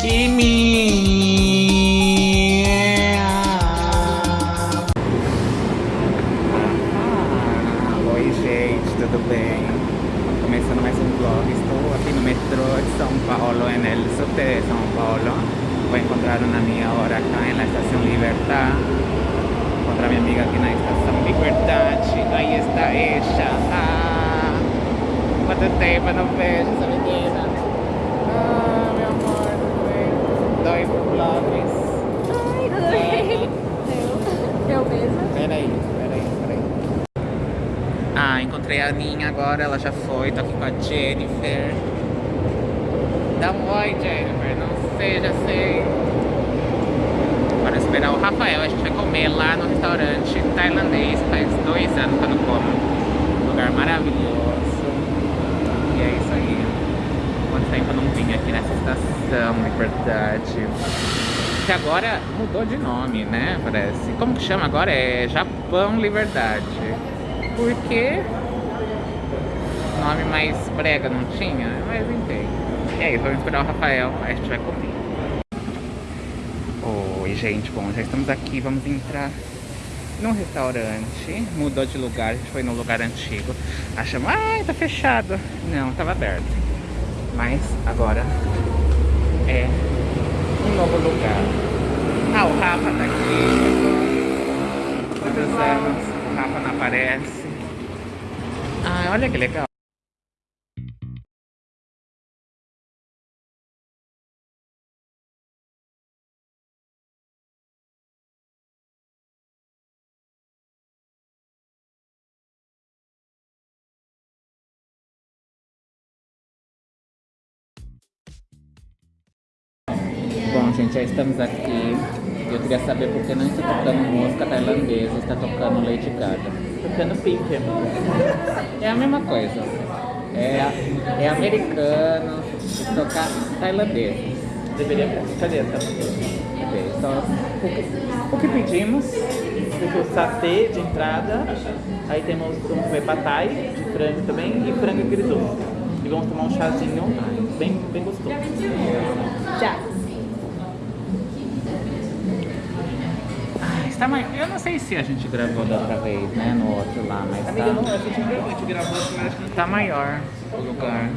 Kimi! Oi, gente, tudo bem? Começando mais um vlog. Estou aqui no metrô de São Paulo, en el subte São Paulo. Vou encontrar uma amiga agora aqui na estação Libertad. Encontrar minha amiga aqui na estação Liberdade. Aí está ela. Ah, quanto tempo não vejo essa menina. Ah, meu amor, tudo bem? Dói por vlogs. Ai, tudo bem? Eu, eu mesma. Peraí, peraí, peraí. Ah, encontrei a Aninha agora, ela já foi, tô aqui com a Jennifer. Dá um oi, Jennifer, não sei, já sei. Para esperar o Rafael, a gente vai comer lá no restaurante tailandês, faz dois anos que eu não como. Lugar maravilhoso. E é isso aí. Quanto tempo eu não aqui nessa estação, é verdade. Que agora mudou de nome, né? Parece. Como que chama agora? É Japão Liberdade. Por quê? Nome mais brega não tinha? Mas enfim. E aí, vamos esperar o Rafael, aí a gente vai comer. Oi, gente. Bom, já estamos aqui, vamos entrar num restaurante. Mudou de lugar, a gente foi no lugar antigo. Achamos, ai, tá fechado. Não, tava aberto. Mas agora é um novo lugar. Ah, o Rafa tá aqui. Quantos anos? O Rafa não aparece. Ah, olha que legal. Gente, já estamos aqui. Eu queria saber por que não está tocando música tailandesa, está tocando Lady Gaga. Tocando pique. É a mesma coisa. É, é americano tocar tailandês. Deveria. Cadê essa? Ok, Então, o que, o que pedimos? Porque o satê de entrada, aí temos um comer patai de frango também e frango agridoce. E vamos tomar um chazinho bem, bem gostoso. Já. Está mais, eu não sei se a gente gravou da outra vez, né? No outro lá, mas Amiga, não, tá, a gente gravou, a gente gravou, mas acho que tá maior o lugar.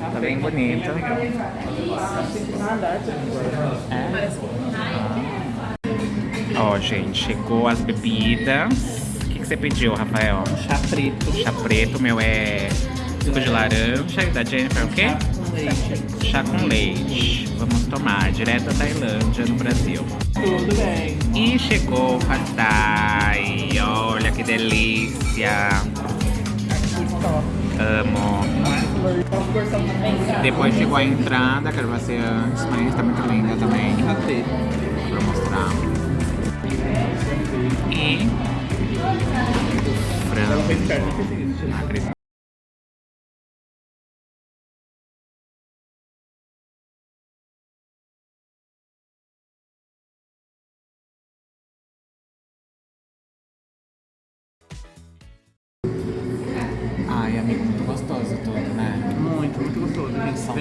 Tá bem bonito. nada. É? Ó, gente, chegou as bebidas. O que, que você pediu, Rafael? Chá preto. Chá preto, meu é suco de laranja. E da Jennifer, o quê? com leite. Chá com leite. Vamos tomar, direto da Tailândia, no Brasil. Tudo bem. E chegou o pad thai. Olha que delícia. Amo. Depois chegou a entrada, quero você antes, mas tá muito linda também. Pra mostrar. E... Frango.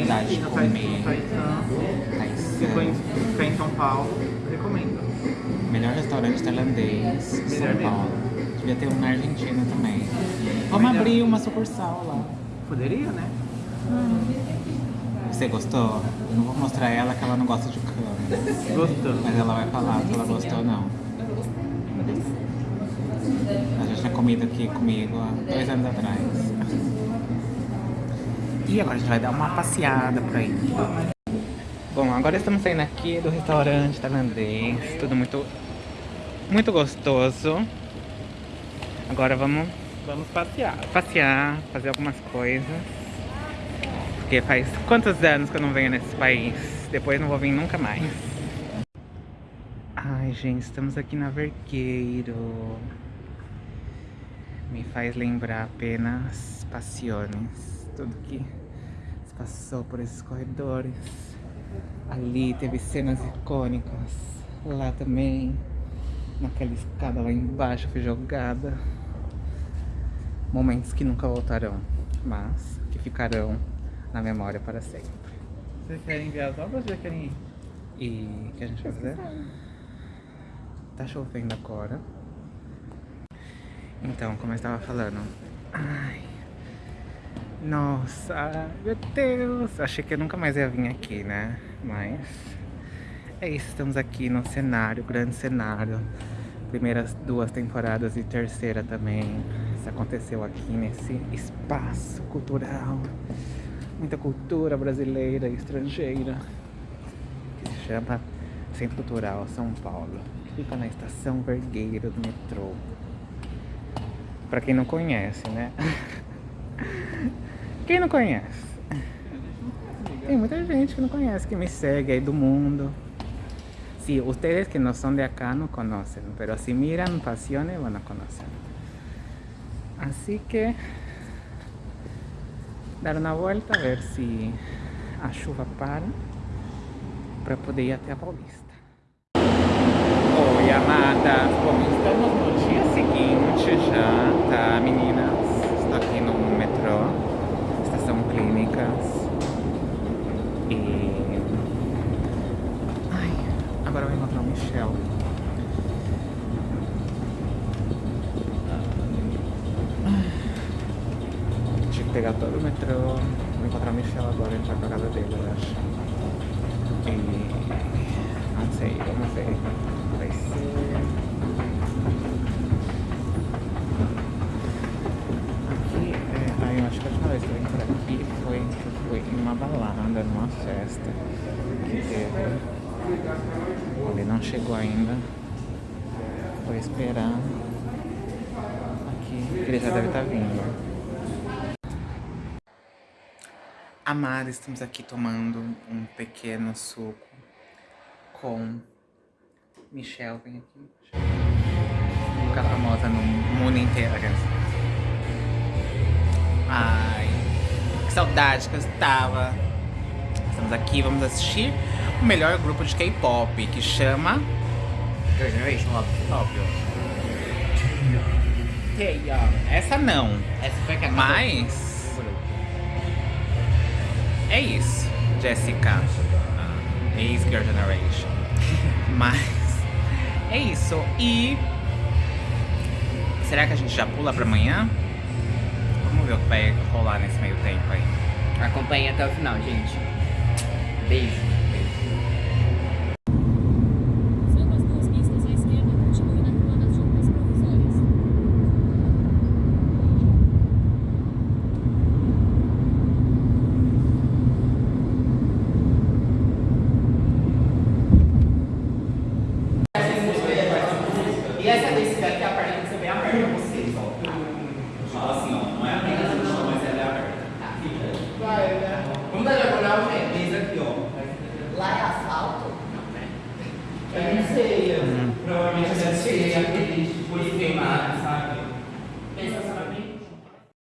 Gente. Aqui de comer. Taitã. Aí, Se for em, ficar em São Paulo, recomendo. Melhor restaurante tailandês de São mesmo. Paulo. Devia ter um na Argentina também. Vamos Melhor. abrir uma sucursal lá. Poderia, né? Você gostou? Eu não vou mostrar ela que ela não gosta de câmera. Gostou. Mas ela vai falar se ela gostou ou não. Ela já tinha comido aqui comigo há dois anos atrás. E agora a gente vai dar uma passeada por aí. Bom, agora estamos saindo aqui do restaurante tailandês. Tudo muito, muito gostoso. Agora vamos Vamos passear. passear, fazer algumas coisas. Porque faz quantos anos que eu não venho nesse país? Depois não vou vir nunca mais. Ai, gente, estamos aqui na Vergueiro. Me faz lembrar apenas Passiones. Tudo que passou por esses corredores. Ali teve cenas icônicas. Lá também. Naquela escada lá embaixo fui jogada. Momentos que nunca voltarão, mas que ficarão na memória para sempre. Vocês querem ver as obras ou já querem ir? E o que a gente vai fazer? Tá chovendo agora. Então, como eu estava falando. Ai. Nossa, meu Deus. Achei que eu nunca mais ia vir aqui, né? Mas é isso, estamos aqui no cenário, grande cenário. Primeiras duas temporadas e terceira também. Isso aconteceu aqui nesse espaço cultural. Muita cultura brasileira e estrangeira. Que se chama Centro Cultural São Paulo. Que fica na estação Vergueiro do metrô. Pra quem não conhece, né? Quem não conhece? Tem muita gente que não conhece, que me segue aí do mundo. Sí, ustedes que no son de acá no conocen, pero si miran Pasiones van a conocer. Así que dar una vuelta a ver si a chuva para para poder ir até a Paulista. Oi, amada. Bom, estamos no dia seguinte já, tá, meninas? Estou aqui no metrô, E... Ai, agora eu vou encontrar o Michel. Tinha que pegar todo o metrô. Vou encontrar o Michel agora, entrar pra casa dele, eu acho. E... Não sei, vamos ver. Vai ser... Aqui, é... Acho que a última vez que eu vim por aqui que eu fui em uma balada, numa festa que teve. Ele não chegou ainda. Vou esperar aqui, ele já deve estar vindo. Amada, estamos aqui tomando um pequeno suco com Michelle, vem aqui. Ficar famosa no mundo inteiro. Ai, que saudade que eu estava. Estamos aqui, vamos assistir o melhor grupo de K-pop, que chama... Girl Generation, óbvio. Essa não, Essa foi a que mas... É isso, Jessica. ah, Ex-Girl Generation. Mas... É isso. E... Será que a gente já pula pra amanhã? Vamos ver o que vai rolar nesse meio tempo aí. Acompanhe até o final, gente. Beijo.